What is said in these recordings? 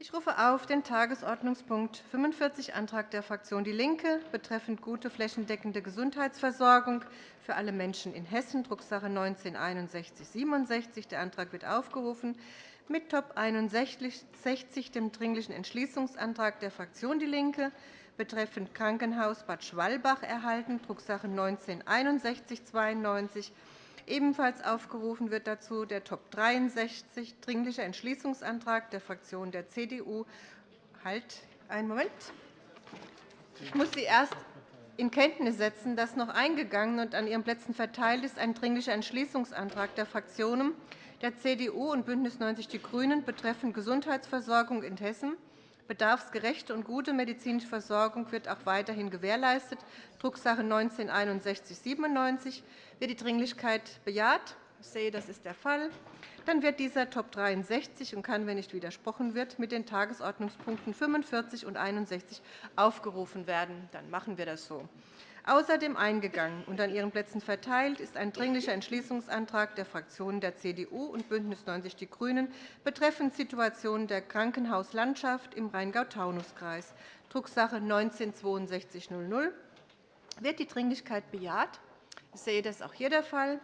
Ich rufe auf den Tagesordnungspunkt 45, Antrag der Fraktion DIE LINKE betreffend gute flächendeckende Gesundheitsversorgung für alle Menschen in Hessen, Drucksache 19 /6167. Der Antrag wird aufgerufen mit Top 61, dem Dringlichen Entschließungsantrag der Fraktion DIE LINKE betreffend Krankenhaus Bad Schwalbach erhalten, Drucksache 19 /6192. Ebenfalls aufgerufen wird dazu der Top 63, Dringlicher Entschließungsantrag der Fraktion der CDU. Halt, einen Moment. Ich muss Sie erst in Kenntnis setzen, dass noch eingegangen und an Ihren Plätzen verteilt ist ein Dringlicher Entschließungsantrag der Fraktionen der CDU und BÜNDNIS 90 die GRÜNEN betreffend Gesundheitsversorgung in Hessen. Bedarfsgerechte und gute medizinische Versorgung wird auch weiterhin gewährleistet, Drucksache 19 /6197. Wird die Dringlichkeit bejaht? Ich sehe, das ist der Fall. Dann wird dieser Top 63 und kann, wenn nicht widersprochen wird, mit den Tagesordnungspunkten 45 und 61 aufgerufen werden. Dann machen wir das so. Außerdem eingegangen und an Ihren Plätzen verteilt ist ein Dringlicher Entschließungsantrag der Fraktionen der CDU und BÜNDNIS 90 die GRÜNEN betreffend Situation der Krankenhauslandschaft im Rheingau-Taunus-Kreis, Drucksache 19 /6200. Wird die Dringlichkeit bejaht? Ich sehe, das auch hier der Fall.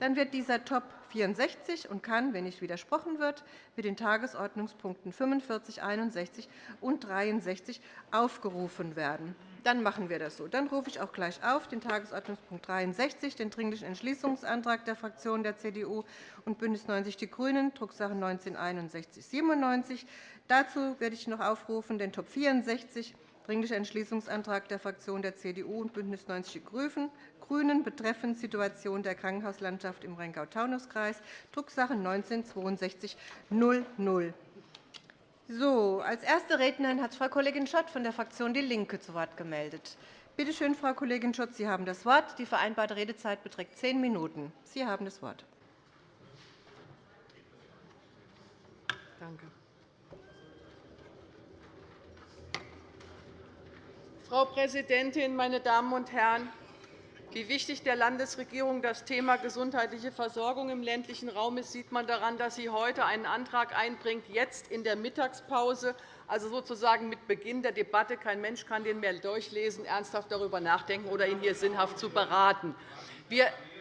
Dann wird dieser Top 64 und kann, wenn nicht widersprochen wird, mit den Tagesordnungspunkten 45, 61 und 63 aufgerufen werden. Dann machen wir das so. Dann rufe ich auch gleich auf den Tagesordnungspunkt 63, den Dringlichen Entschließungsantrag der Fraktionen der CDU und BÜNDNIS 90 die GRÜNEN, Drucksache 19 /6197. Dazu werde ich noch aufrufen den Top 64, Dringlicher Entschließungsantrag der Fraktionen der CDU und BÜNDNIS 90 die GRÜNEN betreffend Situation der Krankenhauslandschaft im Rheingau-Taunus-Kreis, Drucksache 19 /6200. So, als erste Rednerin hat Frau Kollegin Schott von der Fraktion DIE LINKE zu Wort gemeldet. Bitte schön, Frau Kollegin Schott, Sie haben das Wort. Die vereinbarte Redezeit beträgt zehn Minuten. Sie haben das Wort. Danke. Frau Präsidentin, meine Damen und Herren! Wie wichtig der Landesregierung das Thema gesundheitliche Versorgung im ländlichen Raum ist, sieht man daran, dass sie heute einen Antrag einbringt, jetzt in der Mittagspause, also sozusagen mit Beginn der Debatte. Kein Mensch kann den mehr durchlesen, ernsthaft darüber nachdenken oder ihn hier sinnhaft zu beraten.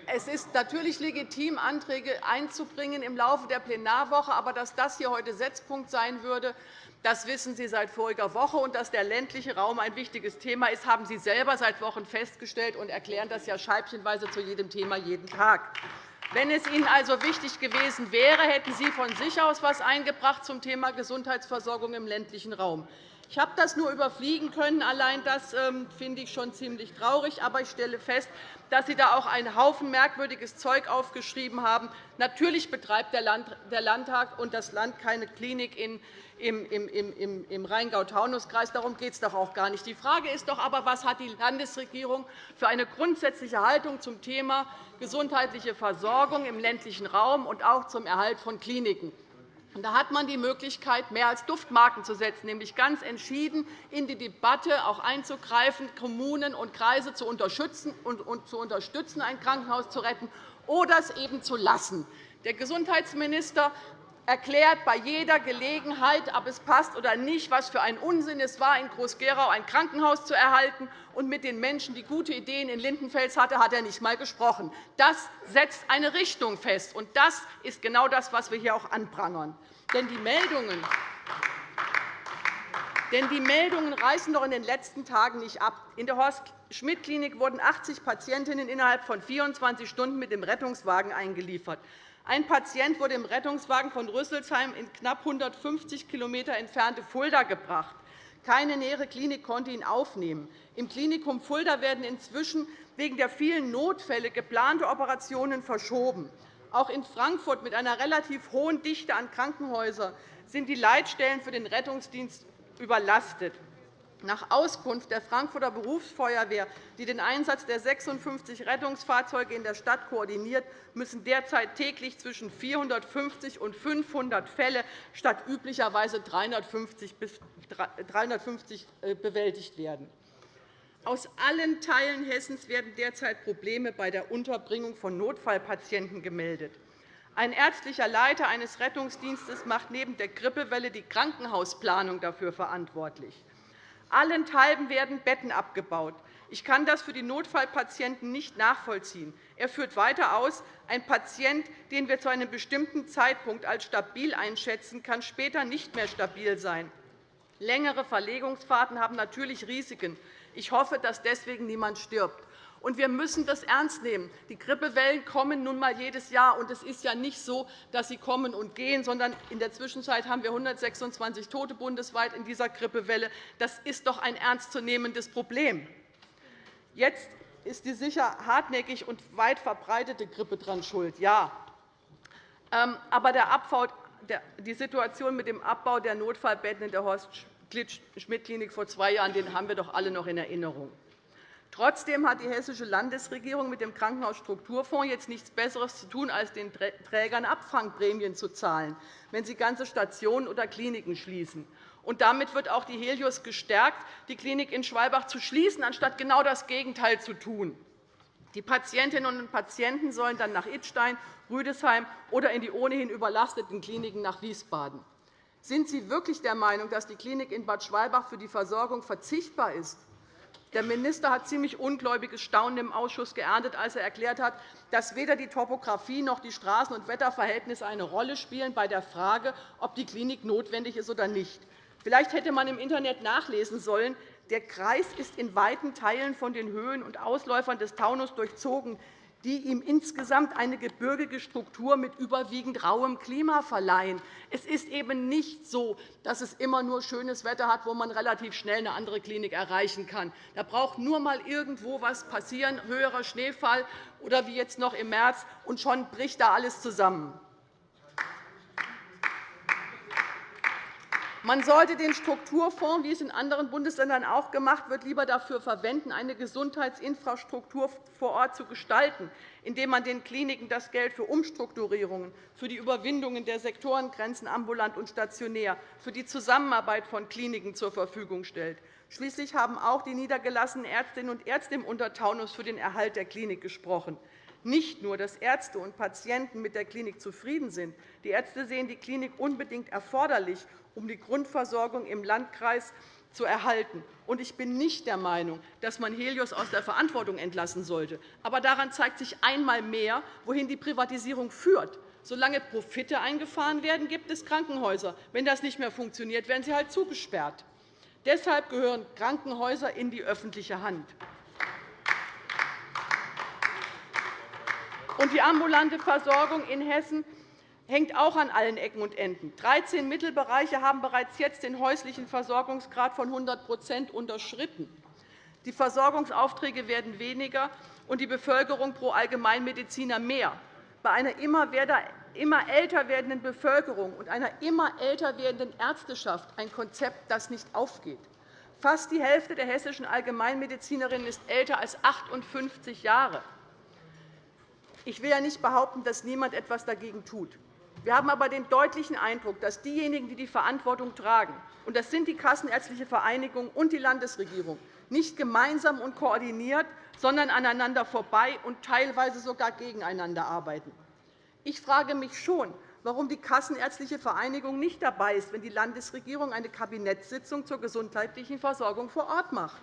Es ist natürlich legitim, Anträge einzubringen im Laufe der Plenarwoche. Aber dass das hier heute Setzpunkt sein würde, das wissen Sie seit voriger Woche. Und dass der ländliche Raum ein wichtiges Thema ist, haben Sie selber seit Wochen festgestellt und erklären das ja scheibchenweise zu jedem Thema jeden Tag. Wenn es Ihnen also wichtig gewesen wäre, hätten Sie von sich aus etwas eingebracht zum Thema Gesundheitsversorgung im ländlichen Raum. Ich habe das nur überfliegen können. Allein das ähm, finde ich schon ziemlich traurig. Aber ich stelle fest, dass Sie da auch einen Haufen merkwürdiges Zeug aufgeschrieben haben. Natürlich betreibt der Landtag und das Land keine Klinik im Rheingau-Taunus-Kreis. Darum geht es doch auch gar nicht. Die Frage ist doch aber, was hat die Landesregierung für eine grundsätzliche Haltung zum Thema gesundheitliche Versorgung im ländlichen Raum und auch zum Erhalt von Kliniken? Da hat man die Möglichkeit, mehr als Duftmarken zu setzen, nämlich ganz entschieden in die Debatte auch einzugreifen, Kommunen und Kreise zu unterstützen, und zu unterstützen ein Krankenhaus zu retten oder es eben zu lassen. Der Gesundheitsminister erklärt bei jeder Gelegenheit, ob es passt oder nicht, was für ein Unsinn es war, in Groß-Gerau ein Krankenhaus zu erhalten. Und mit den Menschen, die gute Ideen in Lindenfels hatten, hat er nicht einmal gesprochen. Das setzt eine Richtung fest. Und das ist genau das, was wir hier auch anprangern. Denn die Meldungen denn die Meldungen reißen doch in den letzten Tagen nicht ab. In der Horst-Schmidt-Klinik wurden 80 Patientinnen innerhalb von 24 Stunden mit dem Rettungswagen eingeliefert. Ein Patient wurde im Rettungswagen von Rüsselsheim in knapp 150 km entfernte Fulda gebracht. Keine nähere Klinik konnte ihn aufnehmen. Im Klinikum Fulda werden inzwischen wegen der vielen Notfälle geplante Operationen verschoben. Auch in Frankfurt mit einer relativ hohen Dichte an Krankenhäusern sind die Leitstellen für den Rettungsdienst überlastet. Nach Auskunft der Frankfurter Berufsfeuerwehr, die den Einsatz der 56 Rettungsfahrzeuge in der Stadt koordiniert, müssen derzeit täglich zwischen 450 und 500 Fälle statt üblicherweise 350 äh, bewältigt werden. Aus allen Teilen Hessens werden derzeit Probleme bei der Unterbringung von Notfallpatienten gemeldet. Ein ärztlicher Leiter eines Rettungsdienstes macht neben der Grippewelle die Krankenhausplanung dafür verantwortlich. Allenthalben werden Betten abgebaut. Ich kann das für die Notfallpatienten nicht nachvollziehen. Er führt weiter aus, ein Patient, den wir zu einem bestimmten Zeitpunkt als stabil einschätzen, kann später nicht mehr stabil sein. Längere Verlegungsfahrten haben natürlich Risiken. Ich hoffe, dass deswegen niemand stirbt. Und wir müssen das ernst nehmen. Die Grippewellen kommen nun einmal jedes Jahr. Und es ist ja nicht so, dass sie kommen und gehen, sondern in der Zwischenzeit haben wir 126 Tote bundesweit in dieser Grippewelle. Das ist doch ein ernstzunehmendes Problem. Jetzt ist die sicher hartnäckig und weit verbreitete Grippe daran schuld. Ja. Ähm, aber der Abbau, die Situation mit dem Abbau der Notfallbetten in der Horst-Schmidt-Klinik vor zwei Jahren den haben wir doch alle noch in Erinnerung. Trotzdem hat die Hessische Landesregierung mit dem Krankenhausstrukturfonds jetzt nichts Besseres zu tun, als den Trägern Abfangprämien zu zahlen, wenn sie ganze Stationen oder Kliniken schließen. Und damit wird auch die Helios gestärkt, die Klinik in Schwalbach zu schließen, anstatt genau das Gegenteil zu tun. Die Patientinnen und Patienten sollen dann nach Idstein, Rüdesheim oder in die ohnehin überlasteten Kliniken nach Wiesbaden. Sind Sie wirklich der Meinung, dass die Klinik in Bad Schwalbach für die Versorgung verzichtbar ist? Der Minister hat ziemlich ungläubiges Staunen im Ausschuss geerntet, als er erklärt hat, dass weder die Topografie noch die Straßen- und Wetterverhältnisse eine Rolle spielen bei der Frage, ob die Klinik notwendig ist oder nicht. Vielleicht hätte man im Internet nachlesen sollen, der Kreis ist in weiten Teilen von den Höhen und Ausläufern des Taunus durchzogen, die ihm insgesamt eine gebirgige Struktur mit überwiegend rauem Klima verleihen. Es ist eben nicht so, dass es immer nur schönes Wetter hat, wo man relativ schnell eine andere Klinik erreichen kann. Da braucht nur einmal irgendwo etwas passieren, höherer Schneefall oder wie jetzt noch im März, und schon bricht da alles zusammen. Man sollte den Strukturfonds, wie es in anderen Bundesländern auch gemacht wird, lieber dafür verwenden, eine Gesundheitsinfrastruktur vor Ort zu gestalten, indem man den Kliniken das Geld für Umstrukturierungen, für die Überwindungen der Sektorengrenzen ambulant und stationär, für die Zusammenarbeit von Kliniken zur Verfügung stellt. Schließlich haben auch die niedergelassenen Ärztinnen und Ärzte im Untertaunus für den Erhalt der Klinik gesprochen. Nicht nur, dass Ärzte und Patienten mit der Klinik zufrieden sind. Die Ärzte sehen die Klinik unbedingt erforderlich, um die Grundversorgung im Landkreis zu erhalten. Ich bin nicht der Meinung, dass man Helios aus der Verantwortung entlassen sollte. Aber daran zeigt sich einmal mehr, wohin die Privatisierung führt. Solange Profite eingefahren werden, gibt es Krankenhäuser. Wenn das nicht mehr funktioniert, werden sie halt zugesperrt. Deshalb gehören Krankenhäuser in die öffentliche Hand. Die ambulante Versorgung in Hessen hängt auch an allen Ecken und Enden. 13 Mittelbereiche haben bereits jetzt den häuslichen Versorgungsgrad von 100% unterschritten. Die Versorgungsaufträge werden weniger, und die Bevölkerung pro Allgemeinmediziner mehr. Bei einer immer älter werdenden Bevölkerung und einer immer älter werdenden Ärzteschaft ein Konzept, das nicht aufgeht. Fast die Hälfte der hessischen Allgemeinmedizinerinnen ist älter als 58 Jahre. Ich will ja nicht behaupten, dass niemand etwas dagegen tut. Wir haben aber den deutlichen Eindruck, dass diejenigen, die die Verantwortung tragen, und das sind die Kassenärztliche Vereinigung und die Landesregierung, nicht gemeinsam und koordiniert, sondern aneinander vorbei und teilweise sogar gegeneinander arbeiten. Ich frage mich schon, warum die Kassenärztliche Vereinigung nicht dabei ist, wenn die Landesregierung eine Kabinettssitzung zur gesundheitlichen Versorgung vor Ort macht.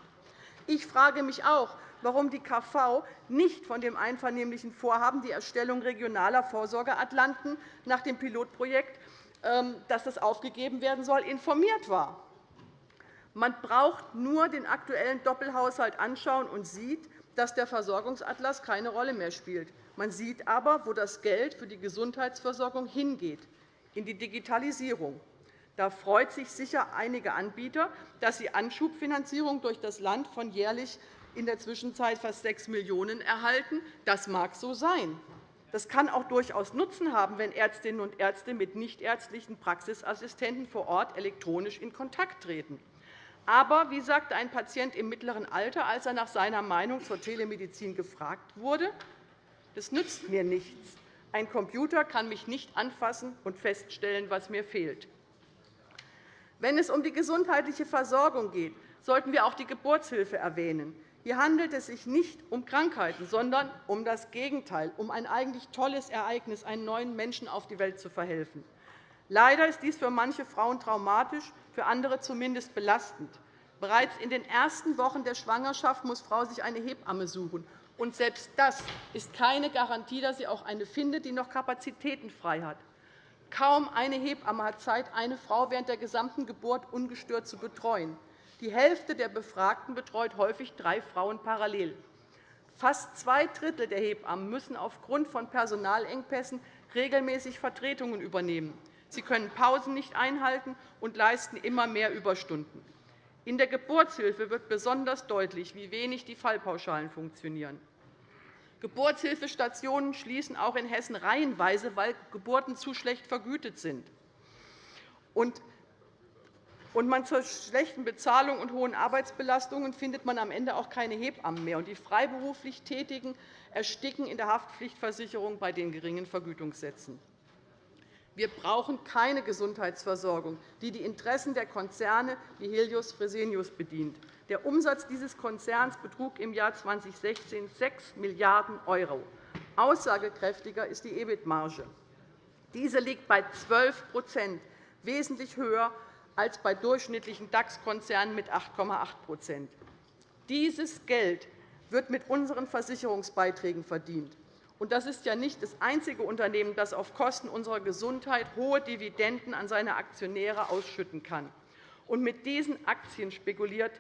Ich frage mich auch, warum die KV nicht von dem einvernehmlichen Vorhaben, die Erstellung regionaler Vorsorgeatlanten nach dem Pilotprojekt, ähm, dass das aufgegeben werden soll, informiert war. Man braucht nur den aktuellen Doppelhaushalt anschauen und sieht, dass der Versorgungsatlas keine Rolle mehr spielt. Man sieht aber, wo das Geld für die Gesundheitsversorgung hingeht, in die Digitalisierung. Da freut sich sicher einige Anbieter, dass sie Anschubfinanzierung durch das Land von jährlich in der Zwischenzeit fast 6 Millionen € erhalten. Das mag so sein. Das kann auch durchaus Nutzen haben, wenn Ärztinnen und Ärzte mit nichtärztlichen Praxisassistenten vor Ort elektronisch in Kontakt treten. Aber, wie sagte ein Patient im mittleren Alter, als er nach seiner Meinung zur Telemedizin gefragt wurde, das nützt mir nichts. Ein Computer kann mich nicht anfassen und feststellen, was mir fehlt. Wenn es um die gesundheitliche Versorgung geht, sollten wir auch die Geburtshilfe erwähnen. Hier handelt es sich nicht um Krankheiten, sondern um das Gegenteil, um ein eigentlich tolles Ereignis, einen neuen Menschen auf die Welt zu verhelfen. Leider ist dies für manche Frauen traumatisch, für andere zumindest belastend. Bereits in den ersten Wochen der Schwangerschaft muss Frau sich eine Hebamme suchen. Und selbst das ist keine Garantie, dass sie auch eine findet, die noch Kapazitäten frei hat. Kaum eine Hebamme hat Zeit, eine Frau während der gesamten Geburt ungestört zu betreuen. Die Hälfte der Befragten betreut häufig drei Frauen parallel. Fast zwei Drittel der Hebammen müssen aufgrund von Personalengpässen regelmäßig Vertretungen übernehmen. Sie können Pausen nicht einhalten und leisten immer mehr Überstunden. In der Geburtshilfe wird besonders deutlich, wie wenig die Fallpauschalen funktionieren. Geburtshilfestationen schließen auch in Hessen reihenweise, weil Geburten zu schlecht vergütet sind. Und man zur schlechten Bezahlung und hohen Arbeitsbelastungen findet man am Ende auch keine Hebammen mehr. die freiberuflich Tätigen ersticken in der Haftpflichtversicherung bei den geringen Vergütungssätzen. Wir brauchen keine Gesundheitsversorgung, die die Interessen der Konzerne wie Helios Fresenius bedient. Der Umsatz dieses Konzerns betrug im Jahr 2016 6 Milliarden €. Aussagekräftiger ist die EBIT-Marge. Diese liegt bei 12% wesentlich höher als bei durchschnittlichen DAX-Konzernen mit 8,8% Dieses Geld wird mit unseren Versicherungsbeiträgen verdient. Und das ist ja nicht das einzige Unternehmen, das auf Kosten unserer Gesundheit hohe Dividenden an seine Aktionäre ausschütten kann. Und mit diesen Aktien spekuliert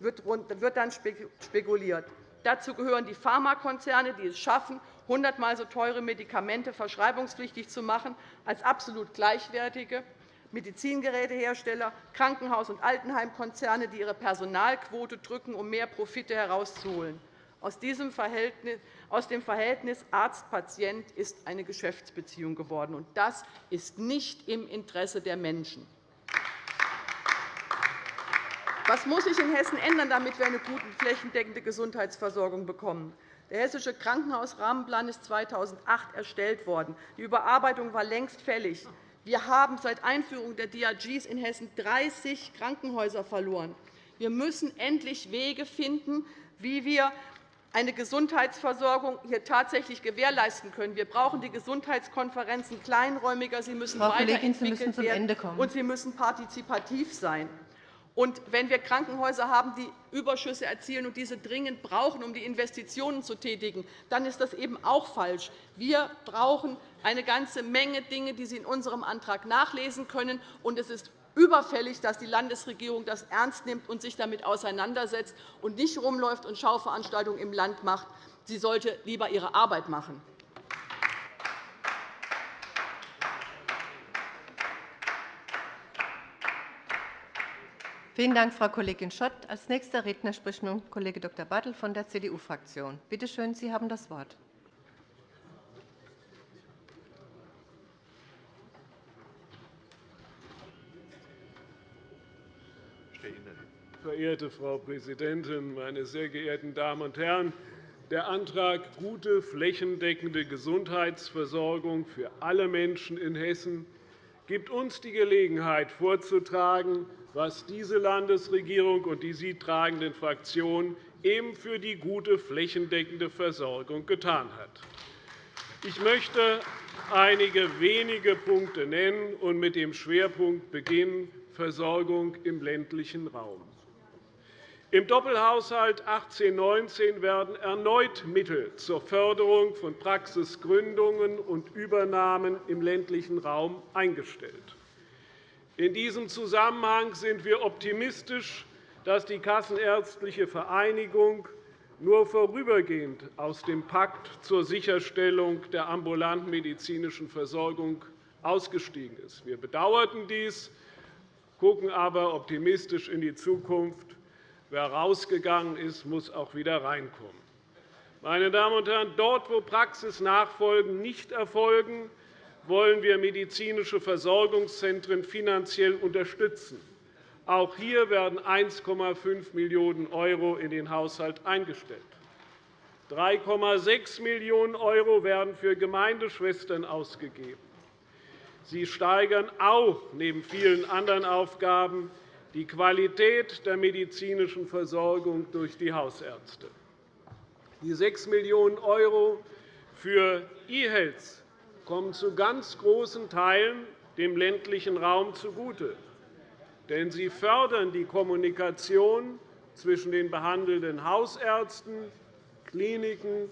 wird dann spekuliert. Dazu gehören die Pharmakonzerne, die es schaffen, hundertmal so teure Medikamente verschreibungspflichtig zu machen als absolut gleichwertige Medizingerätehersteller, Krankenhaus- und Altenheimkonzerne, die ihre Personalquote drücken, um mehr Profite herauszuholen. Aus dem Verhältnis Arzt-Patient ist eine Geschäftsbeziehung geworden. und Das ist nicht im Interesse der Menschen. Was muss sich in Hessen ändern, damit wir eine gute flächendeckende Gesundheitsversorgung bekommen? Der Hessische Krankenhausrahmenplan ist 2008 erstellt worden. Die Überarbeitung war längst fällig. Wir haben seit Einführung der DRGs in Hessen 30 Krankenhäuser verloren. Wir müssen endlich Wege finden, wie wir eine Gesundheitsversorgung hier tatsächlich gewährleisten können. Wir brauchen die Gesundheitskonferenzen kleinräumiger. Sie müssen Frau weiterentwickelt Sie werden, und sie müssen partizipativ sein. Und wenn wir Krankenhäuser haben, die Überschüsse erzielen und diese dringend brauchen, um die Investitionen zu tätigen, dann ist das eben auch falsch. Wir brauchen eine ganze Menge Dinge, die Sie in unserem Antrag nachlesen können. Und es ist überfällig, dass die Landesregierung das ernst nimmt und sich damit auseinandersetzt und nicht herumläuft und Schauveranstaltungen im Land macht. Sie sollte lieber ihre Arbeit machen. Vielen Dank, Frau Kollegin Schott. Als nächster Redner spricht nun Kollege Dr. Bartel von der CDU-Fraktion. Bitte schön, Sie haben das Wort. Verehrte Frau Präsidentin, meine sehr geehrten Damen und Herren! Der Antrag Gute flächendeckende Gesundheitsversorgung für alle Menschen in Hessen gibt uns die Gelegenheit, vorzutragen, was diese Landesregierung und die sie tragenden Fraktionen eben für die gute flächendeckende Versorgung getan hat. Ich möchte einige wenige Punkte nennen und mit dem Schwerpunkt beginnen Versorgung im ländlichen Raum. Im Doppelhaushalt 18-19 werden erneut Mittel zur Förderung von Praxisgründungen und Übernahmen im ländlichen Raum eingestellt. In diesem Zusammenhang sind wir optimistisch, dass die Kassenärztliche Vereinigung nur vorübergehend aus dem Pakt zur Sicherstellung der ambulanten medizinischen Versorgung ausgestiegen ist. Wir bedauerten dies, gucken aber optimistisch in die Zukunft Wer rausgegangen ist, muss auch wieder reinkommen. Meine Damen und Herren, dort, wo Praxisnachfolgen nicht erfolgen, wollen wir medizinische Versorgungszentren finanziell unterstützen. Auch hier werden 1,5 Millionen € in den Haushalt eingestellt. 3,6 Millionen € werden für Gemeindeschwestern ausgegeben. Sie steigern auch neben vielen anderen Aufgaben die Qualität der medizinischen Versorgung durch die Hausärzte. Die 6 Millionen € für E-Health kommen zu ganz großen Teilen dem ländlichen Raum zugute. Denn sie fördern die Kommunikation zwischen den behandelnden Hausärzten, Kliniken,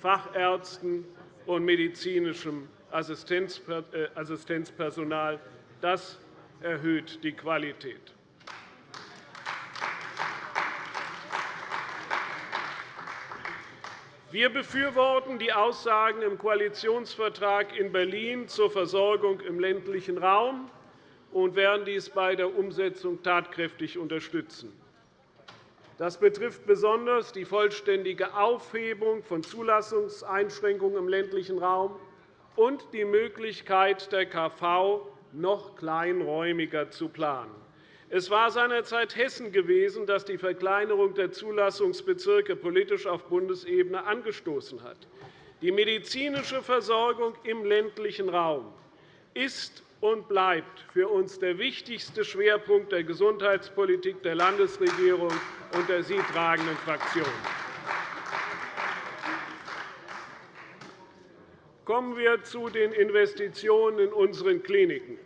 Fachärzten und medizinischem äh, Assistenzpersonal. Das erhöht die Qualität. Wir befürworten die Aussagen im Koalitionsvertrag in Berlin zur Versorgung im ländlichen Raum und werden dies bei der Umsetzung tatkräftig unterstützen. Das betrifft besonders die vollständige Aufhebung von Zulassungseinschränkungen im ländlichen Raum und die Möglichkeit der KV, noch kleinräumiger zu planen. Es war seinerzeit Hessen gewesen, das die Verkleinerung der Zulassungsbezirke politisch auf Bundesebene angestoßen hat. Die medizinische Versorgung im ländlichen Raum ist und bleibt für uns der wichtigste Schwerpunkt der Gesundheitspolitik der Landesregierung und der sie tragenden Fraktion. Kommen wir zu den Investitionen in unseren Kliniken.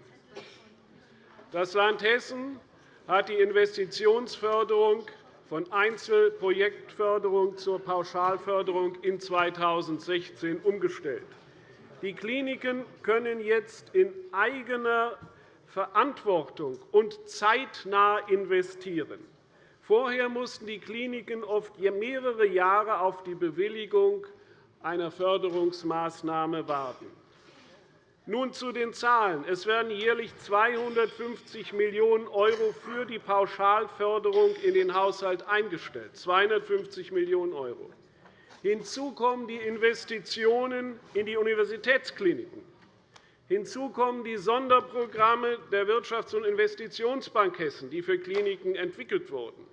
Das Land Hessen hat die Investitionsförderung von Einzelprojektförderung zur Pauschalförderung in 2016 umgestellt. Die Kliniken können jetzt in eigener Verantwortung und zeitnah investieren. Vorher mussten die Kliniken oft mehrere Jahre auf die Bewilligung einer Förderungsmaßnahme warten. Nun zu den Zahlen. Es werden jährlich 250 Millionen € für die Pauschalförderung in den Haushalt eingestellt. 250 Millionen €. Hinzu kommen die Investitionen in die Universitätskliniken. Hinzu kommen die Sonderprogramme der Wirtschafts- und Investitionsbank Hessen, die für Kliniken entwickelt wurden.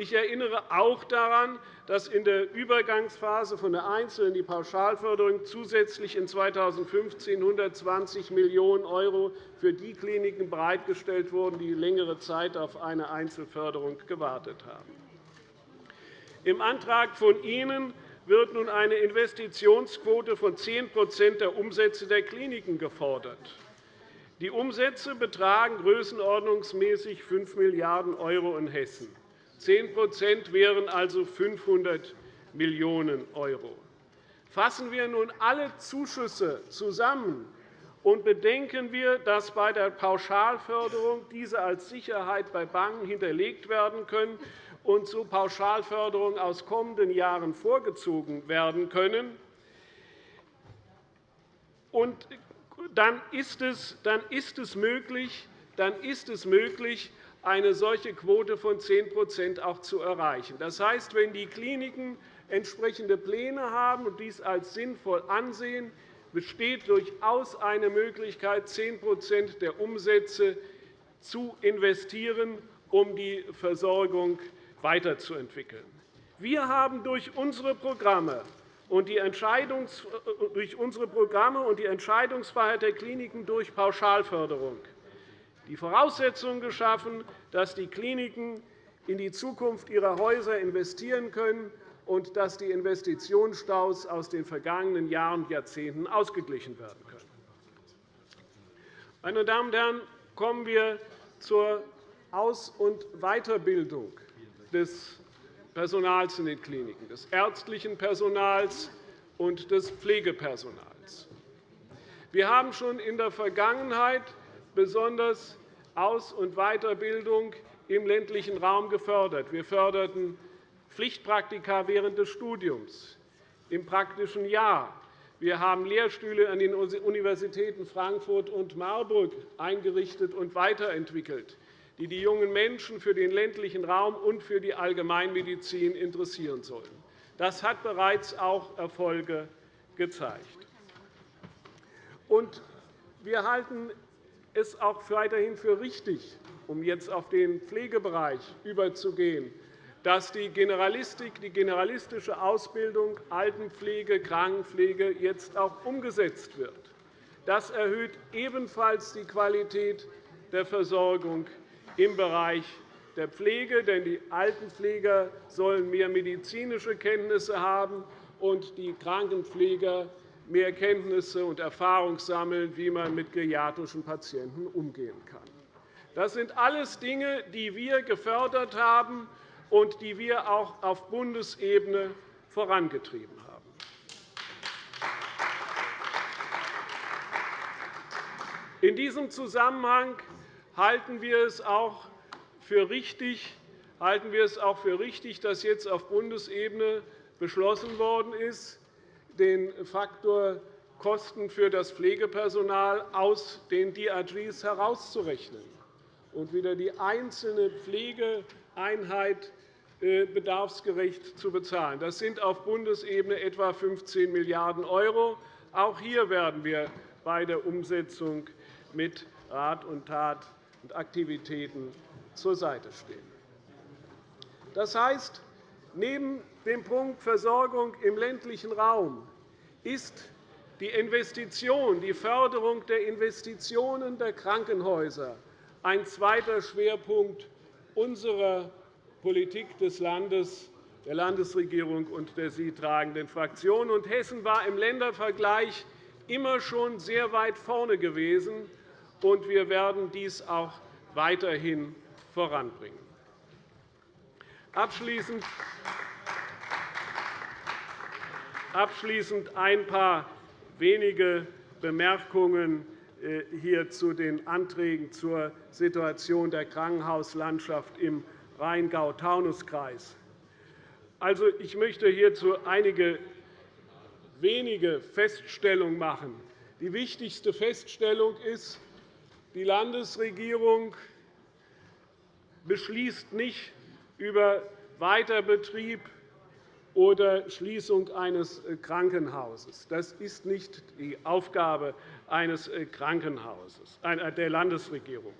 Ich erinnere auch daran, dass in der Übergangsphase von der Einzel- in die Pauschalförderung zusätzlich in 2015 120 Millionen € für die Kliniken bereitgestellt wurden, die längere Zeit auf eine Einzelförderung gewartet haben. Im Antrag von Ihnen wird nun eine Investitionsquote von 10% der Umsätze der Kliniken gefordert. Die Umsätze betragen größenordnungsmäßig 5 Milliarden € in Hessen. 10% wären also 500 Millionen €. Fassen wir nun alle Zuschüsse zusammen und bedenken wir, dass bei der Pauschalförderung diese als Sicherheit bei Banken hinterlegt werden können und zur Pauschalförderung aus kommenden Jahren vorgezogen werden können, dann ist es möglich, dann ist es möglich eine solche Quote von 10 auch zu erreichen. Das heißt, wenn die Kliniken entsprechende Pläne haben und dies als sinnvoll ansehen, besteht durchaus eine Möglichkeit, 10% der Umsätze zu investieren, um die Versorgung weiterzuentwickeln. Wir haben durch unsere Programme und die durch unsere Programme und die Entscheidungsfreiheit der Kliniken durch Pauschalförderung die Voraussetzungen geschaffen, dass die Kliniken in die Zukunft ihrer Häuser investieren können und dass die Investitionsstaus aus den vergangenen Jahren und Jahrzehnten ausgeglichen werden können. Meine Damen und Herren, kommen wir zur Aus- und Weiterbildung des Personals in den Kliniken, des ärztlichen Personals und des Pflegepersonals. Wir haben schon in der Vergangenheit besonders aus- und Weiterbildung im ländlichen Raum gefördert. Wir förderten Pflichtpraktika während des Studiums, im praktischen Jahr. Wir haben Lehrstühle an den Universitäten Frankfurt und Marburg eingerichtet und weiterentwickelt, die die jungen Menschen für den ländlichen Raum und für die Allgemeinmedizin interessieren sollen. Das hat bereits auch Erfolge gezeigt. Wir halten es auch weiterhin für richtig, um jetzt auf den Pflegebereich überzugehen, dass die Generalistik, die generalistische Ausbildung Altenpflege, Krankenpflege jetzt auch umgesetzt wird. Das erhöht ebenfalls die Qualität der Versorgung im Bereich der Pflege, denn die Altenpfleger sollen mehr medizinische Kenntnisse haben und die Krankenpfleger mehr Kenntnisse und Erfahrung sammeln, wie man mit geriatrischen Patienten umgehen kann. Das sind alles Dinge, die wir gefördert haben und die wir auch auf Bundesebene vorangetrieben haben. In diesem Zusammenhang halten wir es auch für richtig, halten wir es auch für richtig dass jetzt auf Bundesebene beschlossen worden ist, den Faktor Kosten für das Pflegepersonal aus den DRGs herauszurechnen und wieder die einzelne Pflegeeinheit äh, bedarfsgerecht zu bezahlen. Das sind auf Bundesebene etwa 15 Milliarden €. Auch hier werden wir bei der Umsetzung mit Rat und Tat und Aktivitäten zur Seite stehen. Das heißt, neben dem Punkt Versorgung im ländlichen Raum ist die Investition, die Förderung der Investitionen der Krankenhäuser ein zweiter Schwerpunkt unserer Politik des Landes, der Landesregierung und der sie tragenden Fraktion. Hessen war im Ländervergleich immer schon sehr weit vorne gewesen, und wir werden dies auch weiterhin voranbringen. Abschließend Abschließend ein paar wenige Bemerkungen äh, hier zu den Anträgen zur Situation der Krankenhauslandschaft im Rheingau-Taunus-Kreis. Also, ich möchte hierzu einige wenige Feststellungen machen. Die wichtigste Feststellung ist, die Landesregierung beschließt nicht über Weiterbetrieb oder Schließung eines Krankenhauses. Das ist nicht die Aufgabe eines Krankenhauses der Landesregierung.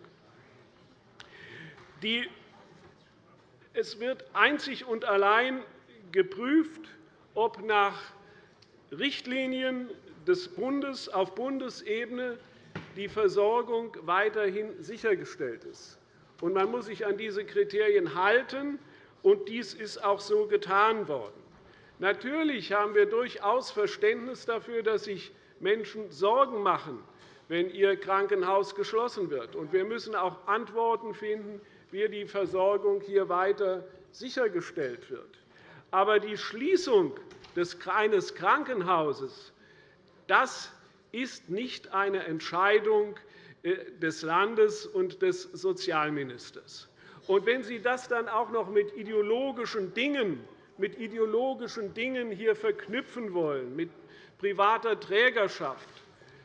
Es wird einzig und allein geprüft, ob nach Richtlinien des Bundes auf Bundesebene die Versorgung weiterhin sichergestellt ist. Man muss sich an diese Kriterien halten, und dies ist auch so getan worden. Natürlich haben wir durchaus Verständnis dafür, dass sich Menschen Sorgen machen, wenn ihr Krankenhaus geschlossen wird. Wir müssen auch Antworten finden, wie die Versorgung hier weiter sichergestellt wird. Aber die Schließung eines Krankenhauses das ist nicht eine Entscheidung äh, des Landes und des Sozialministers. Und wenn Sie das dann auch noch mit ideologischen Dingen, mit ideologischen Dingen hier verknüpfen wollen, mit privater Trägerschaft,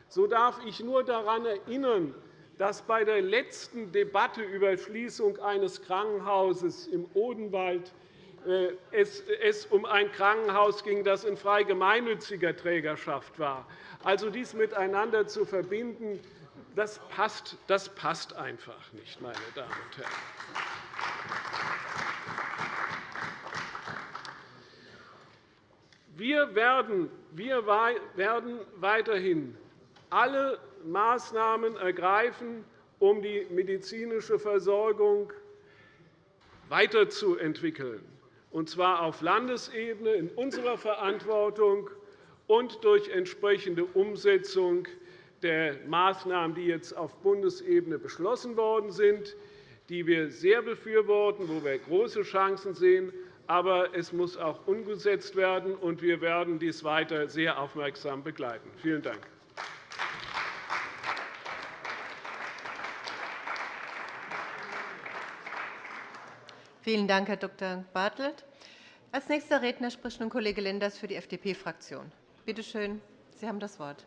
so darf ich nur daran erinnern, dass bei der letzten Debatte über Schließung eines Krankenhauses im Odenwald äh, es um ein Krankenhaus ging, das in frei gemeinnütziger Trägerschaft war. Also dies miteinander zu verbinden, das passt, das passt einfach nicht, meine Damen und Herren. Wir werden, wir werden weiterhin alle Maßnahmen ergreifen, um die medizinische Versorgung weiterzuentwickeln, und zwar auf Landesebene in unserer Verantwortung und durch entsprechende Umsetzung der Maßnahmen, die jetzt auf Bundesebene beschlossen worden sind, die wir sehr befürworten, wo wir große Chancen sehen. Aber es muss auch umgesetzt werden, und wir werden dies weiter sehr aufmerksam begleiten. Vielen Dank. Vielen Dank, Herr Dr. Bartelt. Als nächster Redner spricht nun Kollege Lenders für die FDP-Fraktion. Bitte schön, Sie haben das Wort.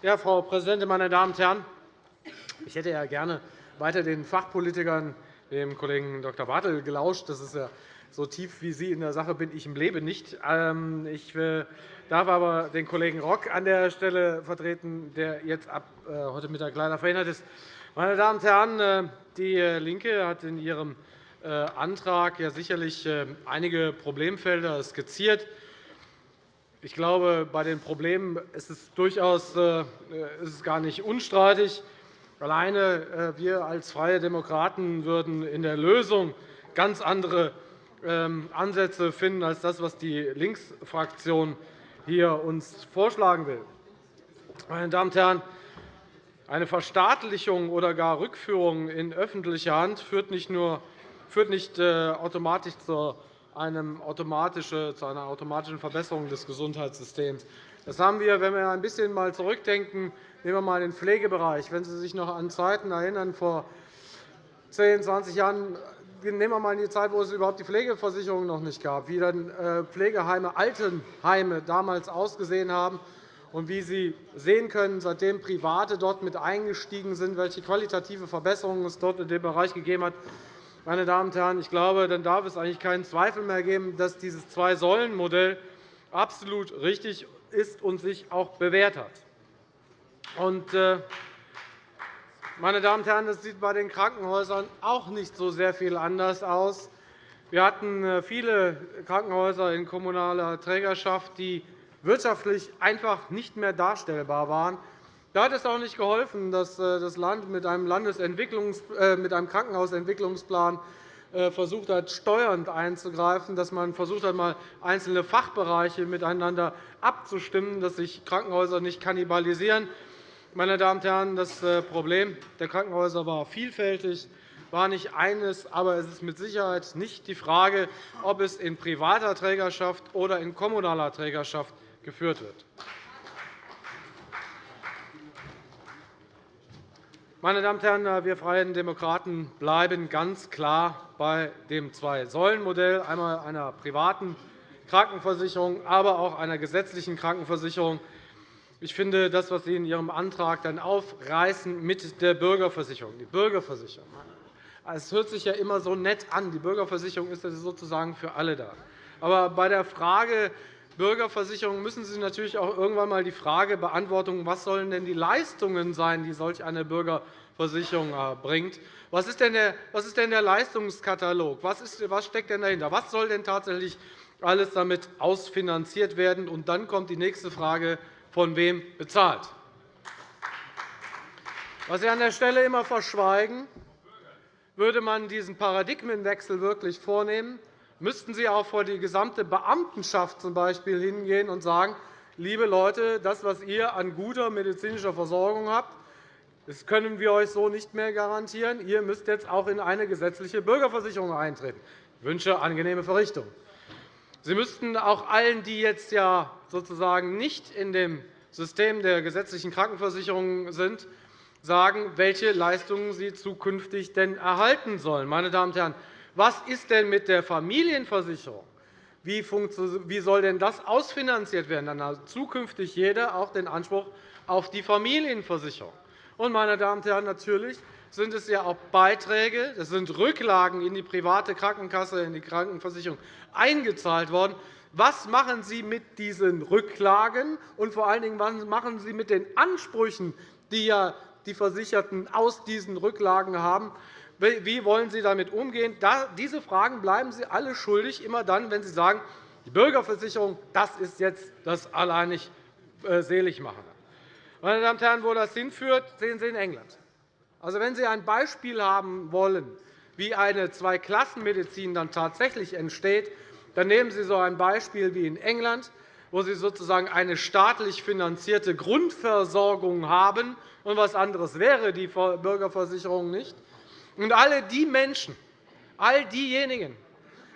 Ja, Frau Präsidentin, meine Damen und Herren! Ich hätte ja gerne weiter den Fachpolitikern, dem Kollegen Dr. Bartel, gelauscht. Das ist ja so tief wie Sie in der Sache bin ich im Leben nicht. Ähm, ich äh, darf aber den Kollegen Rock an der Stelle vertreten, der jetzt ab äh, heute Mittag leider verhindert ist. Meine Damen und Herren, äh, DIE LINKE hat in ihrem Antrag ja sicherlich einige Problemfelder skizziert. Ich glaube, bei den Problemen ist es durchaus ist es gar nicht unstreitig. Alleine äh, wir als Freie Demokraten würden in der Lösung ganz andere ähm, Ansätze finden als das, was die Linksfraktion hier uns vorschlagen will. Meine Damen und Herren, eine Verstaatlichung oder gar Rückführung in öffentliche Hand führt nicht, nur, führt nicht äh, automatisch zu, einem automatische, zu einer automatischen Verbesserung des Gesundheitssystems. Das haben wir, wenn wir ein bisschen mal zurückdenken, nehmen wir einmal den Pflegebereich. Wenn Sie sich noch an Zeiten erinnern, vor 10, 20 Jahren, nehmen wir einmal die Zeit, wo es überhaupt die Pflegeversicherung noch nicht gab, wie dann äh, Pflegeheime, Altenheime damals ausgesehen haben und wie Sie sehen können, seitdem Private dort mit eingestiegen sind, welche qualitative Verbesserungen es dort in dem Bereich gegeben hat. Meine Damen und Herren, ich glaube, dann darf es eigentlich keinen Zweifel mehr geben, dass dieses Zwei-Säulen-Modell absolut richtig ist und sich auch bewährt hat. Und, äh, meine Damen und Herren, das sieht bei den Krankenhäusern auch nicht so sehr viel anders aus. Wir hatten äh, viele Krankenhäuser in kommunaler Trägerschaft, die wirtschaftlich einfach nicht mehr darstellbar waren. Da hat es auch nicht geholfen, dass äh, das Land mit einem, Landesentwicklungs äh, mit einem Krankenhausentwicklungsplan versucht hat, steuernd einzugreifen, dass man versucht hat, mal einzelne Fachbereiche miteinander abzustimmen, dass sich Krankenhäuser nicht kannibalisieren. Meine Damen und Herren, das Problem der Krankenhäuser war vielfältig war nicht eines, aber es ist mit Sicherheit nicht die Frage, ob es in privater Trägerschaft oder in kommunaler Trägerschaft geführt wird. Meine Damen und Herren, wir Freien Demokraten bleiben ganz klar bei dem Zwei-Säulen-Modell, einmal einer privaten Krankenversicherung, aber auch einer gesetzlichen Krankenversicherung. Ich finde, das, was Sie in Ihrem Antrag dann aufreißen mit der Bürgerversicherung, die Bürgerversicherung, es hört sich ja immer so nett an. Die Bürgerversicherung ist sozusagen für alle da. Aber bei der Frage Bürgerversicherung müssen Sie natürlich auch irgendwann einmal die Frage beantworten, was sollen denn die Leistungen sein, die solch eine Bürgerversicherung bringt. Was ist denn der, Leistungskatalog? Was, was steckt denn dahinter? Was soll denn tatsächlich alles damit ausfinanziert werden? Und dann kommt die nächste Frage, von wem bezahlt. Was Sie an der Stelle immer verschweigen, würde man diesen Paradigmenwechsel wirklich vornehmen, müssten Sie auch vor die gesamte Beamtenschaft z. B. hingehen und sagen, liebe Leute, das, was ihr an guter medizinischer Versorgung habt, das können wir euch so nicht mehr garantieren. Ihr müsst jetzt auch in eine gesetzliche Bürgerversicherung eintreten. Ich wünsche angenehme Verrichtung. Sie müssten auch allen, die jetzt ja sozusagen nicht in dem System der gesetzlichen Krankenversicherung sind, sagen, welche Leistungen sie zukünftig denn erhalten sollen. Meine Damen und Herren, was ist denn mit der Familienversicherung? Wie soll denn das ausfinanziert werden? Dann hat zukünftig jeder auch den Anspruch auf die Familienversicherung. Und, meine Damen und Herren, natürlich sind es ja auch Beiträge, das sind Rücklagen in die private Krankenkasse, in die Krankenversicherung eingezahlt worden. Was machen Sie mit diesen Rücklagen? Und vor allen Dingen, was machen Sie mit den Ansprüchen, die ja die Versicherten aus diesen Rücklagen haben? Wie wollen Sie damit umgehen? Diese Fragen bleiben Sie alle schuldig, immer dann, wenn Sie sagen, die Bürgerversicherung das ist jetzt das alleinig Seligmachende. Meine Damen und Herren, wo das hinführt, sehen Sie in England. Also, wenn Sie ein Beispiel haben wollen, wie eine Zweiklassenmedizin dann tatsächlich entsteht, dann nehmen Sie so ein Beispiel wie in England, wo Sie sozusagen eine staatlich finanzierte Grundversorgung haben. Und was anderes wäre die Bürgerversicherung nicht. Und alle die Menschen, all diejenigen,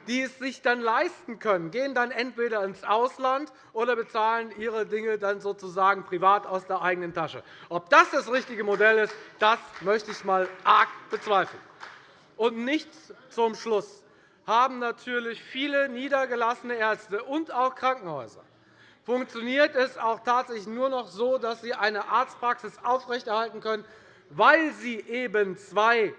die es sich dann leisten können, gehen dann entweder ins Ausland oder bezahlen ihre Dinge dann sozusagen privat aus der eigenen Tasche. Ob das das richtige Modell ist, das möchte ich einmal arg bezweifeln. Und nichts zum Schluss haben natürlich viele niedergelassene Ärzte und auch Krankenhäuser. Funktioniert es auch tatsächlich nur noch so, dass sie eine Arztpraxis aufrechterhalten können, weil sie eben zwei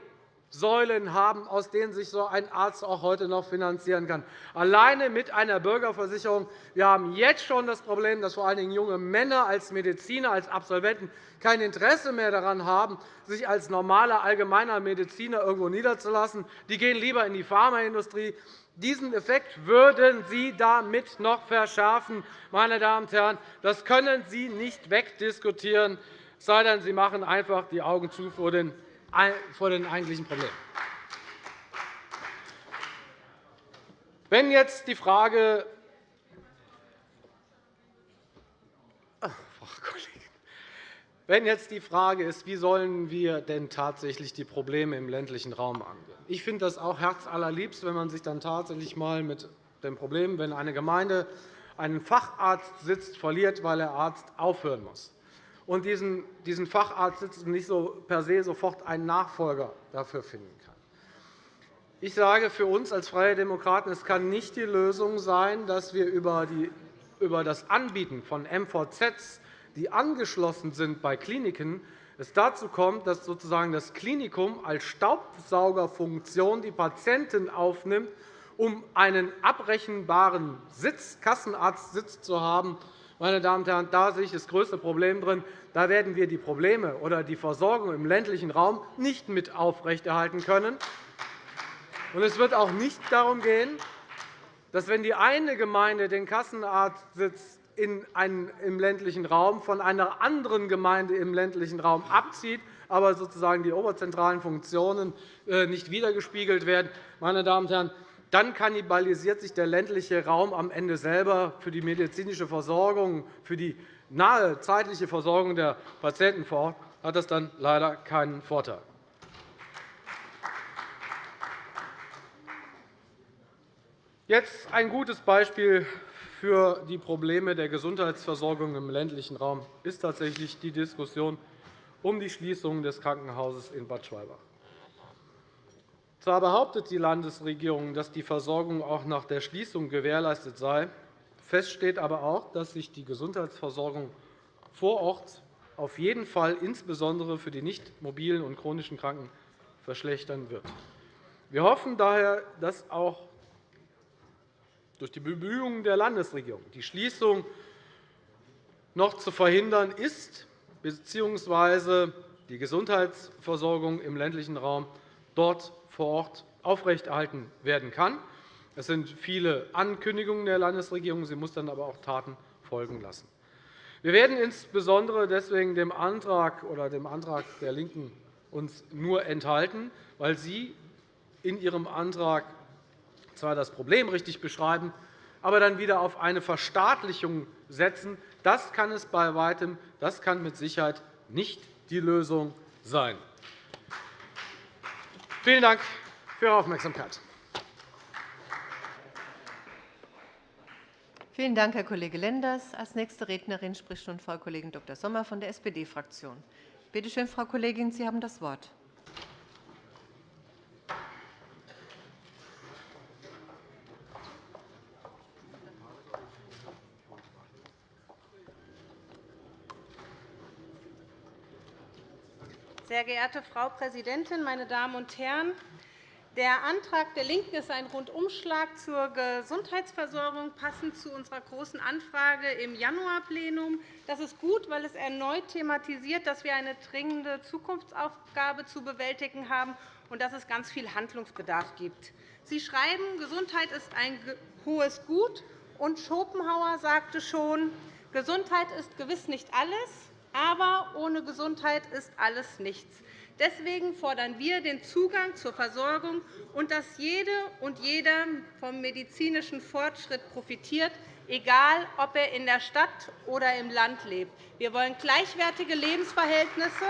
Säulen haben, aus denen sich so ein Arzt auch heute noch finanzieren kann. Alleine mit einer Bürgerversicherung. Wir haben jetzt schon das Problem, dass vor allen Dingen junge Männer als Mediziner, als Absolventen kein Interesse mehr daran haben, sich als normaler allgemeiner Mediziner irgendwo niederzulassen. Die gehen lieber in die Pharmaindustrie. Diesen Effekt würden Sie damit noch verschärfen. Meine Damen und Herren. Das können Sie nicht wegdiskutieren, sei denn, Sie machen einfach die Augen zu vor den vor den eigentlichen Problemen. Wenn jetzt die Frage wenn jetzt die Frage ist, wie sollen wir denn tatsächlich die Probleme im ländlichen Raum angehen? Ich finde das auch herzallerliebst, wenn man sich dann tatsächlich einmal mit dem Problem, wenn eine Gemeinde einen Facharzt sitzt, verliert, weil der Arzt aufhören muss und diesen, diesen Facharzt nicht so per se sofort einen Nachfolger dafür finden kann. Ich sage für uns als Freie Demokraten, es kann nicht die Lösung sein, dass wir über, die, über das Anbieten von MVZs, die angeschlossen sind bei Kliniken, es dazu kommt, dass sozusagen das Klinikum als Staubsaugerfunktion die Patienten aufnimmt, um einen abrechenbaren Sitz, Kassenarztsitz zu haben, meine Damen und Herren, da sehe ich das größte Problem drin. Da werden wir die Probleme oder die Versorgung im ländlichen Raum nicht mit aufrechterhalten können. Es wird auch nicht darum gehen, dass, wenn die eine Gemeinde den Kassenarztsitz in einen, im ländlichen Raum von einer anderen Gemeinde im ländlichen Raum abzieht, aber sozusagen die oberzentralen Funktionen äh, nicht wiedergespiegelt werden. Meine Damen und Herren, dann kannibalisiert sich der ländliche Raum am Ende selber für die medizinische Versorgung, für die nahe zeitliche Versorgung der Patienten vor Ort hat das dann leider keinen Vorteil. Jetzt ein gutes Beispiel für die Probleme der Gesundheitsversorgung im ländlichen Raum ist tatsächlich die Diskussion um die Schließung des Krankenhauses in Bad Schwalbach. Zwar behauptet die Landesregierung, dass die Versorgung auch nach der Schließung gewährleistet sei. Fest steht aber auch, dass sich die Gesundheitsversorgung vor Ort auf jeden Fall insbesondere für die nicht mobilen und chronischen Kranken verschlechtern wird. Wir hoffen daher, dass auch durch die Bemühungen der Landesregierung die Schließung noch zu verhindern ist, bzw. die Gesundheitsversorgung im ländlichen Raum dort vor Ort aufrechterhalten werden kann. Es sind viele Ankündigungen der Landesregierung. Sie muss dann aber auch Taten folgen lassen. Wir werden insbesondere deswegen dem Antrag oder dem Antrag der LINKEN uns nur enthalten, weil Sie in Ihrem Antrag zwar das Problem richtig beschreiben, aber dann wieder auf eine Verstaatlichung setzen. Das kann es bei Weitem, das kann mit Sicherheit nicht die Lösung sein. Vielen Dank für Ihre Aufmerksamkeit. Vielen Dank, Herr Kollege Lenders. – Als nächste Rednerin spricht nun Frau Kollegin Dr. Sommer von der SPD-Fraktion. Bitte schön, Frau Kollegin, Sie haben das Wort. Sehr geehrte Frau Präsidentin, meine Damen und Herren! Der Antrag der LINKEN ist ein Rundumschlag zur Gesundheitsversorgung, passend zu unserer Großen Anfrage im Januarplenum. Das ist gut, weil es erneut thematisiert, dass wir eine dringende Zukunftsaufgabe zu bewältigen haben und dass es ganz viel Handlungsbedarf gibt. Sie schreiben, Gesundheit ist ein hohes Gut, und Schopenhauer sagte schon, Gesundheit ist gewiss nicht alles, aber ohne Gesundheit ist alles nichts. Deswegen fordern wir den Zugang zur Versorgung und dass jede und jeder vom medizinischen Fortschritt profitiert, egal ob er in der Stadt oder im Land lebt. Wir wollen gleichwertige Lebensverhältnisse.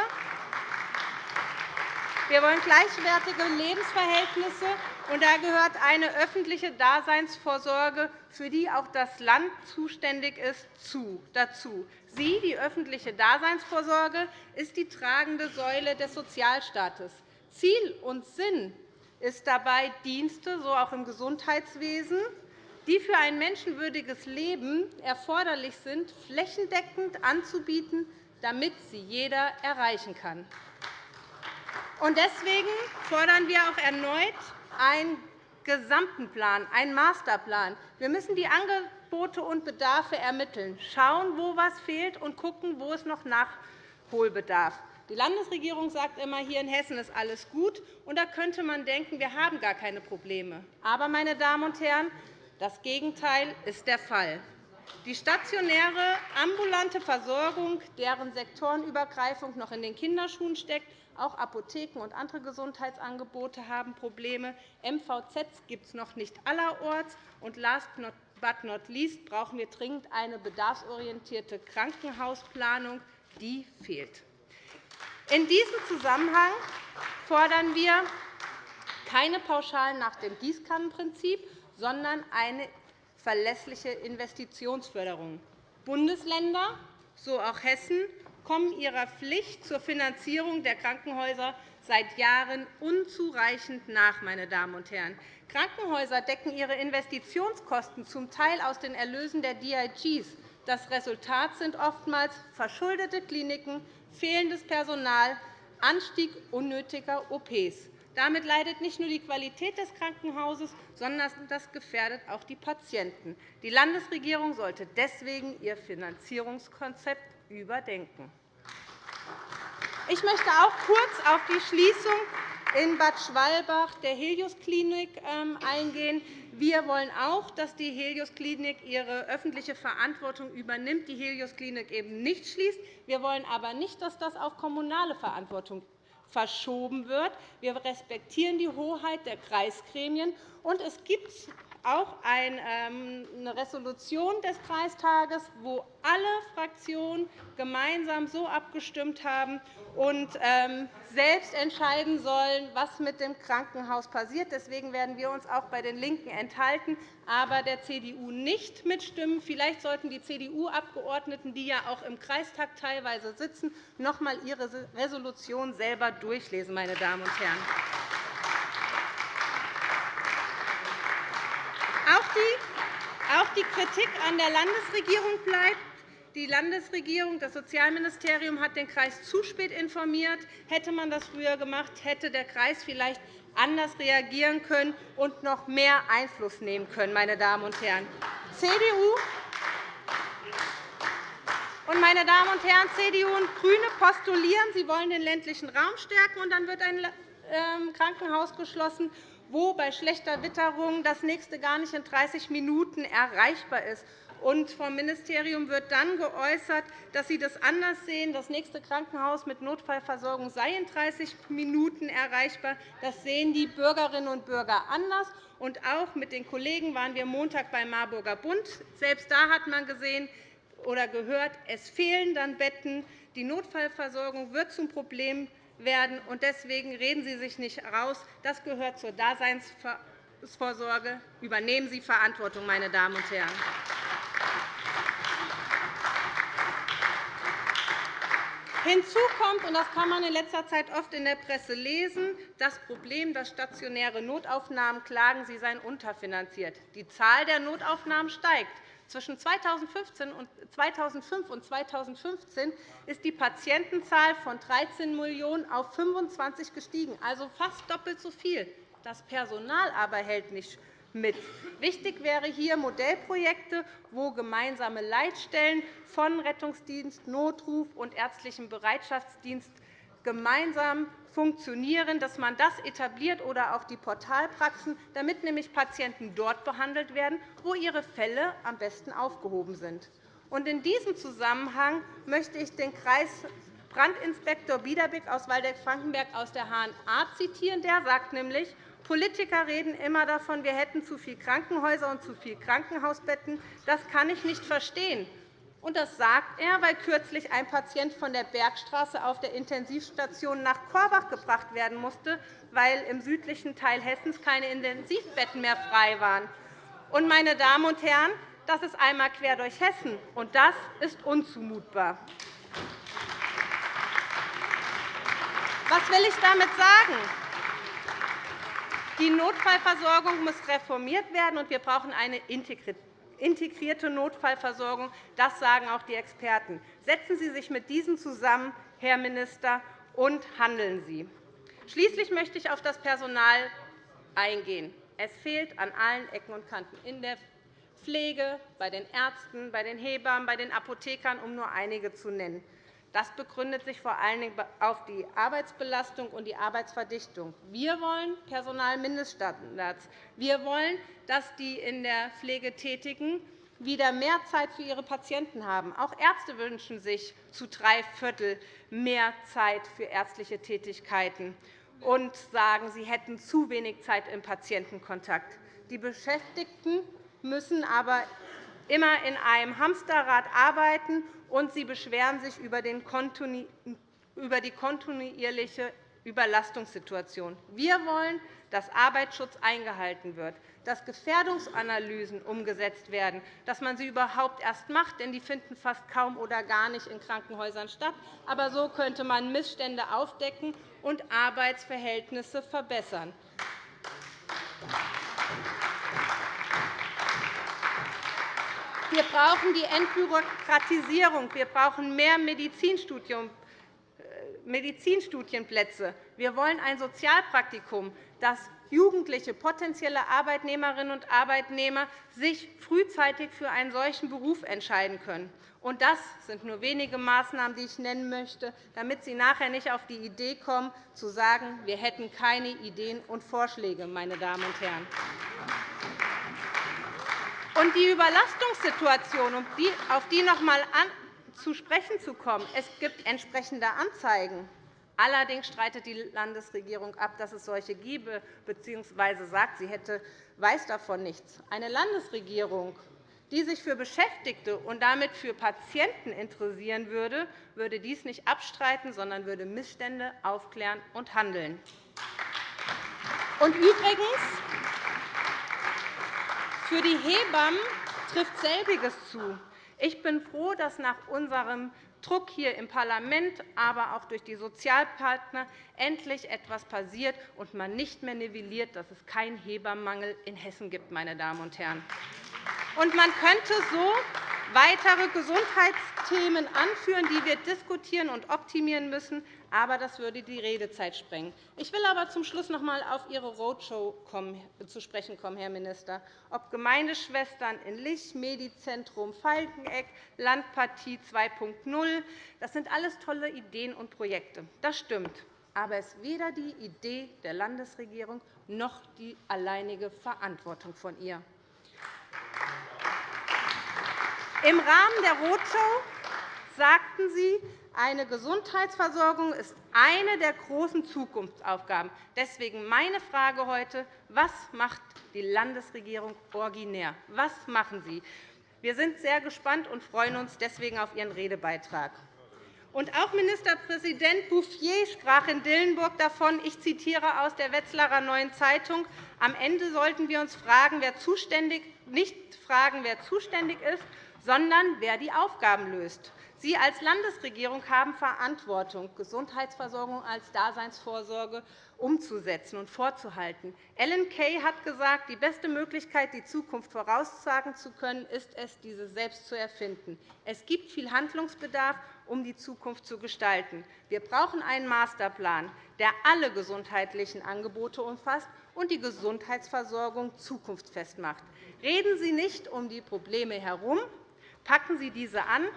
Wir wollen gleichwertige Lebensverhältnisse, und da gehört eine öffentliche Daseinsvorsorge, für die auch das Land zuständig ist, dazu. Sie, die öffentliche Daseinsvorsorge, ist die tragende Säule des Sozialstaates. Ziel und Sinn ist dabei, Dienste, so auch im Gesundheitswesen, die für ein menschenwürdiges Leben erforderlich sind, flächendeckend anzubieten, damit sie jeder erreichen kann. Deswegen fordern wir auch erneut einen gesamten Plan, einen Masterplan. Wir müssen die Angebote und Bedarfe ermitteln, schauen, wo etwas fehlt, und schauen, wo es noch Nachholbedarf. Die Landesregierung sagt immer, hier in Hessen ist alles gut. Und da könnte man denken, wir haben gar keine Probleme. Aber, meine Damen und Herren, das Gegenteil ist der Fall. Die stationäre ambulante Versorgung, deren Sektorenübergreifung noch in den Kinderschuhen steckt, auch Apotheken und andere Gesundheitsangebote haben Probleme. MVZs gibt es noch nicht allerorts. Und last but not least brauchen wir dringend eine bedarfsorientierte Krankenhausplanung. Die fehlt. In diesem Zusammenhang fordern wir keine Pauschalen nach dem Gießkannenprinzip, sondern eine verlässliche Investitionsförderung. Bundesländer, so auch Hessen, kommen ihrer Pflicht zur Finanzierung der Krankenhäuser seit Jahren unzureichend nach. Meine Damen und Herren. Krankenhäuser decken ihre Investitionskosten zum Teil aus den Erlösen der DIGs. Das Resultat sind oftmals verschuldete Kliniken, fehlendes Personal, Anstieg unnötiger OPs. Damit leidet nicht nur die Qualität des Krankenhauses, sondern das gefährdet auch die Patienten. Die Landesregierung sollte deswegen ihr Finanzierungskonzept überdenken. Ich möchte auch kurz auf die Schließung in Bad Schwalbach der Helios-Klinik ähm, eingehen. Wir wollen auch, dass die Helios-Klinik ihre öffentliche Verantwortung übernimmt, die Helios-Klinik eben nicht schließt. Wir wollen aber nicht, dass das auf kommunale Verantwortung verschoben wird. Wir respektieren die Hoheit der Kreisgremien. Und es gibt auch ähm, eine Resolution des Kreistages, wo alle Fraktionen gemeinsam so abgestimmt haben und ähm, selbst entscheiden sollen, was mit dem Krankenhaus passiert. Deswegen werden wir uns auch bei den LINKEN enthalten, aber der CDU nicht mitstimmen. Vielleicht sollten die CDU-Abgeordneten, die ja auch im Kreistag teilweise sitzen, noch einmal ihre Resolution selber durchlesen. Meine Damen und Herren. Auch die Kritik an der Landesregierung bleibt. Die Landesregierung, das Sozialministerium hat den Kreis zu spät informiert. Hätte man das früher gemacht, hätte der Kreis vielleicht anders reagieren können und noch mehr Einfluss nehmen können. Meine Damen und Herren. CDU und, meine Damen und Herren, CDU und GRÜNE postulieren, sie wollen den ländlichen Raum stärken, und dann wird ein ähm, Krankenhaus geschlossen wo bei schlechter Witterung das nächste gar nicht in 30 Minuten erreichbar ist. Und vom Ministerium wird dann geäußert, dass Sie das anders sehen. Das nächste Krankenhaus mit Notfallversorgung sei in 30 Minuten erreichbar. Das sehen die Bürgerinnen und Bürger anders. Und auch mit den Kollegen waren wir Montag beim Marburger Bund. Selbst da hat man gesehen oder gehört, es fehlen dann Betten. Die Notfallversorgung wird zum Problem werden. Deswegen reden Sie sich nicht heraus. Das gehört zur Daseinsvorsorge. Übernehmen Sie Verantwortung, meine Damen und Herren. Hinzu kommt, und das kann man in letzter Zeit oft in der Presse lesen, das Problem, dass stationäre Notaufnahmen klagen, sie seien unterfinanziert. Die Zahl der Notaufnahmen steigt. Zwischen 2005 und 2015 ist die Patientenzahl von 13 Millionen auf 25 gestiegen, also fast doppelt so viel. Das Personal aber hält nicht mit. Wichtig wären hier Modellprojekte, wo gemeinsame Leitstellen von Rettungsdienst, Notruf und ärztlichem Bereitschaftsdienst gemeinsam funktionieren, dass man das etabliert oder auch die Portalpraxen, damit nämlich Patienten dort behandelt werden, wo ihre Fälle am besten aufgehoben sind. In diesem Zusammenhang möchte ich den Kreisbrandinspektor Biederbeck aus Waldeck-Frankenberg aus der HNA zitieren. Der sagt nämlich, Politiker reden immer davon, wir hätten zu viele Krankenhäuser und zu viele Krankenhausbetten. Das kann ich nicht verstehen. Und das sagt er, weil kürzlich ein Patient von der Bergstraße auf der Intensivstation nach Korbach gebracht werden musste, weil im südlichen Teil Hessens keine Intensivbetten mehr frei waren. Und, meine Damen und Herren, das ist einmal quer durch Hessen, und das ist unzumutbar. Was will ich damit sagen? Die Notfallversorgung muss reformiert werden, und wir brauchen eine integrierte integrierte Notfallversorgung. Das sagen auch die Experten. Setzen Sie sich mit diesen zusammen, Herr Minister, und handeln Sie. Schließlich möchte ich auf das Personal eingehen. Es fehlt an allen Ecken und Kanten in der Pflege, bei den Ärzten, bei den Hebammen, bei den Apothekern, um nur einige zu nennen. Das begründet sich vor allen Dingen auf die Arbeitsbelastung und die Arbeitsverdichtung. Wir wollen Personalmindeststandards. Wir wollen, dass die in der Pflege Tätigen wieder mehr Zeit für ihre Patienten haben. Auch Ärzte wünschen sich zu drei Viertel mehr Zeit für ärztliche Tätigkeiten und sagen, sie hätten zu wenig Zeit im Patientenkontakt. Die Beschäftigten müssen aber immer in einem Hamsterrad arbeiten, und sie beschweren sich über die kontinuierliche Überlastungssituation. Wir wollen, dass Arbeitsschutz eingehalten wird, dass Gefährdungsanalysen umgesetzt werden, dass man sie überhaupt erst macht, denn die finden fast kaum oder gar nicht in Krankenhäusern statt. Aber so könnte man Missstände aufdecken und Arbeitsverhältnisse verbessern. Wir brauchen die Entbürokratisierung. Wir brauchen mehr äh, Medizinstudienplätze. Wir wollen ein Sozialpraktikum, dass jugendliche potenzielle Arbeitnehmerinnen und Arbeitnehmer sich frühzeitig für einen solchen Beruf entscheiden können. Und das sind nur wenige Maßnahmen, die ich nennen möchte, damit Sie nachher nicht auf die Idee kommen, zu sagen, wir hätten keine Ideen und Vorschläge. Meine Damen und Herren. Und die Überlastungssituation, um auf die noch einmal zu sprechen zu kommen, es gibt entsprechende Anzeigen. Allerdings streitet die Landesregierung ab, dass es solche gebe, bzw. sagt, sie hätte, weiß davon nichts. Eine Landesregierung, die sich für Beschäftigte und damit für Patienten interessieren würde, würde dies nicht abstreiten, sondern würde Missstände aufklären und handeln. Und übrigens, für die Hebammen trifft selbiges zu. Ich bin froh, dass nach unserem Druck hier im Parlament, aber auch durch die Sozialpartner endlich etwas passiert und man nicht mehr nivelliert, dass es keinen Hebammenmangel in Hessen gibt. Meine Damen und Herren. Und man könnte so weitere Gesundheitsthemen anführen, die wir diskutieren und optimieren müssen. Aber das würde die Redezeit sprengen. Ich will aber zum Schluss noch einmal auf Ihre Roadshow zu sprechen kommen, Herr Minister. Ob Gemeindeschwestern in Lich, Medizentrum Falkeneck, Landpartie 2.0, das sind alles tolle Ideen und Projekte. Das stimmt. Aber es ist weder die Idee der Landesregierung noch die alleinige Verantwortung von ihr. Im Rahmen der Roadshow sagten Sie, eine Gesundheitsversorgung ist eine der großen Zukunftsaufgaben. Deswegen meine Frage heute. Was macht die Landesregierung originär? Was machen Sie? Wir sind sehr gespannt und freuen uns deswegen auf Ihren Redebeitrag. Und auch Ministerpräsident Bouffier sprach in Dillenburg davon, ich zitiere aus der Wetzlarer Neuen Zeitung, am Ende sollten wir uns fragen, wer zuständig, nicht fragen, wer zuständig ist, sondern wer die Aufgaben löst. Sie als Landesregierung haben Verantwortung, Gesundheitsversorgung als Daseinsvorsorge umzusetzen und vorzuhalten. Ellen Kay hat gesagt, die beste Möglichkeit, die Zukunft voraussagen zu können, ist es, diese selbst zu erfinden. Es gibt viel Handlungsbedarf, um die Zukunft zu gestalten. Wir brauchen einen Masterplan, der alle gesundheitlichen Angebote umfasst und die Gesundheitsversorgung zukunftsfest macht. Reden Sie nicht um die Probleme herum, Packen Sie diese an.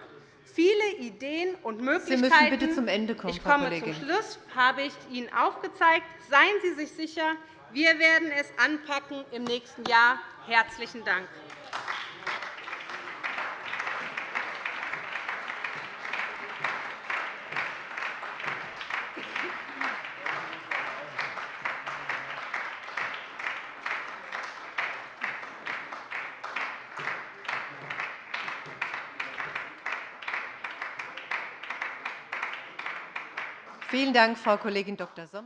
Viele Ideen und Möglichkeiten Sie müssen bitte zum Ende kommen, ich komme Frau zum Schluss, habe ich Ihnen aufgezeigt. Seien Sie sich sicher, wir werden es anpacken im nächsten Jahr. Herzlichen Dank. Dank, Frau Kollegin Dr. Sommer.